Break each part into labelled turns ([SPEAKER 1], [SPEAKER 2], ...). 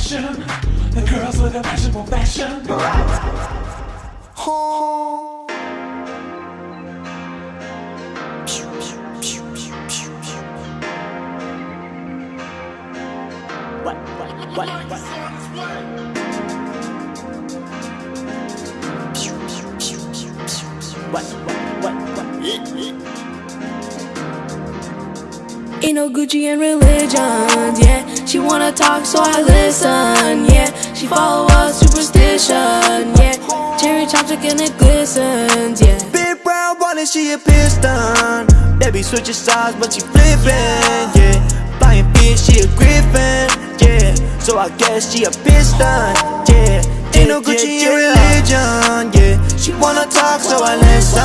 [SPEAKER 1] passion. The girls with a for fashion.
[SPEAKER 2] What, what, what, what? What, what, what, what?
[SPEAKER 3] Ain't no Gucci in religions, yeah. She wanna talk, so I listen, yeah. She follow a superstition, yeah. Cherry chopstick and it glistens, yeah.
[SPEAKER 4] Big brown wallet, she a piston. Baby switching sides, but she flipping, yeah. Buying fish, she a griffin, yeah. So I guess she a piston, yeah. Ain't no Gucci in religion, yeah. She wanna talk, so I listen,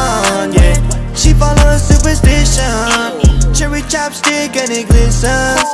[SPEAKER 4] chopstick and it glistens.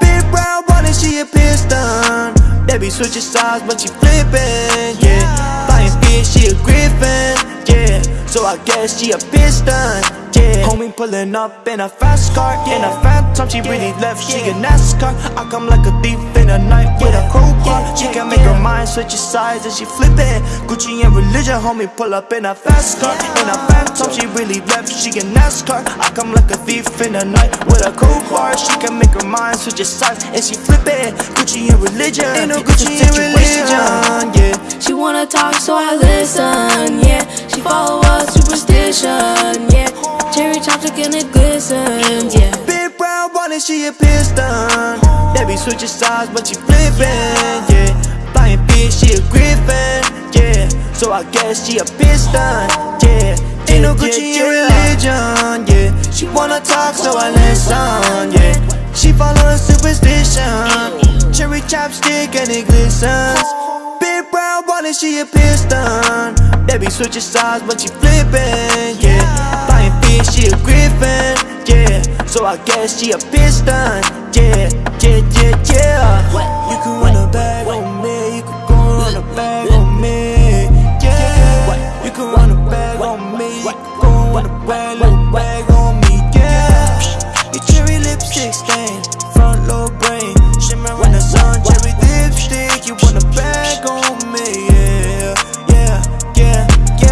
[SPEAKER 4] Big brown wallet, she a piston. Baby switching sides, but she flipping, yeah. Buying fish, she a griffin, yeah. So I guess she a piston, yeah. Homie pulling up in a fast car, in a phantom, she really left, she a NASCAR. I come like a thief in the night with a crowbar. She can make her mind switch sides and she flip it. Gucci and religion, homie pull up in a fast car, in a phantom, she really left, she a NASCAR. I come like a thief in the night with a crowbar. She can make her mind switch sides and she flip it. Gucci and religion, ain't no Gucci and religion, yeah.
[SPEAKER 3] She wanna talk, so I listen, yeah. She follow a superstition, yeah. Cherry chopstick and it glistens, yeah.
[SPEAKER 4] Big brown wallet, she a piston. Baby switching sides, but she flipping, yeah. So I guess she a piston, yeah. Ain't no Gucci in religion, yeah. She wanna talk, so I listen, yeah. She follow superstition. Cherry chopstick and it glistens. Big brown wallet, she a piston. Baby switching sides, but she flipping, yeah. Buying fish, she a griffin, yeah. So I guess she a piston, yeah, yeah, yeah, yeah. You could on me. Going with a brand new bag on